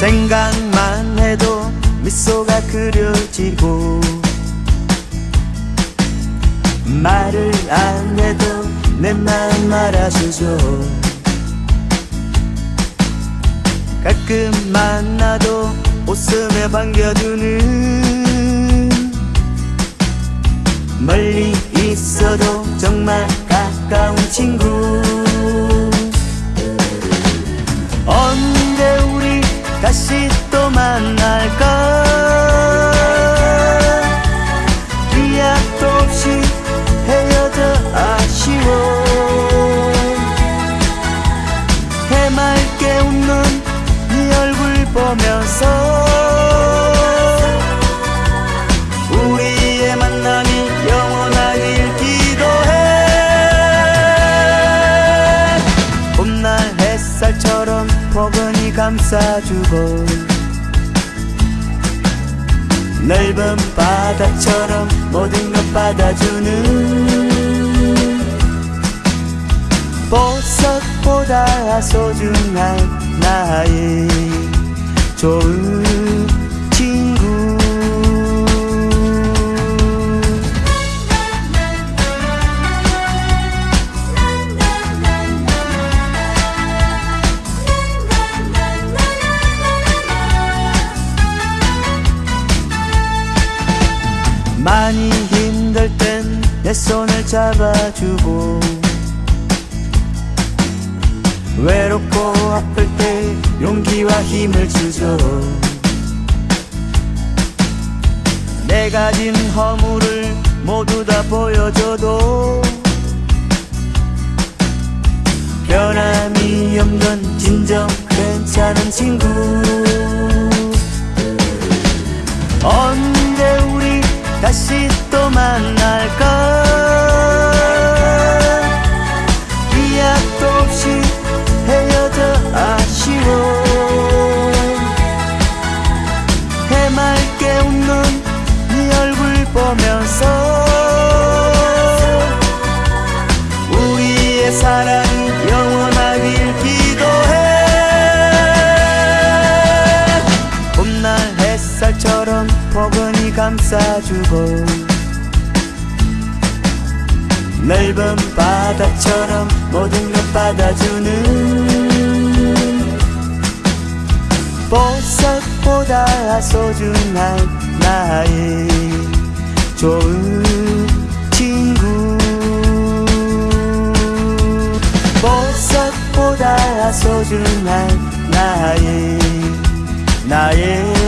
생각만 해도 미소가 그려지고 말을 안 해도 내 마음 알아주죠. 가끔 만나도 웃음에 반겨주는 멀리 있어도 정말 가까운 친구 감싸주고 넓은 바다처럼 모든 것 받아주는 보석보다 소중한 나의 좋은 많이 힘들 땐 내 손을 잡아주고 외롭고 아플 때 용기와 힘을 주죠. 내 가 진 허물을 모두 다 보여줘도 변함이 없는 진정 괜찮은 친구. 우리 다시 또 만날까 기약도 없이 헤어져 아쉬워. 해맑게 웃는 네 얼굴 보면서 우리의 사랑 감싸주고 넓은 바다처럼 모든 것 받아주는 보석보다 소중한 나의 좋은 친구. 보석보다 소중한 나의 나의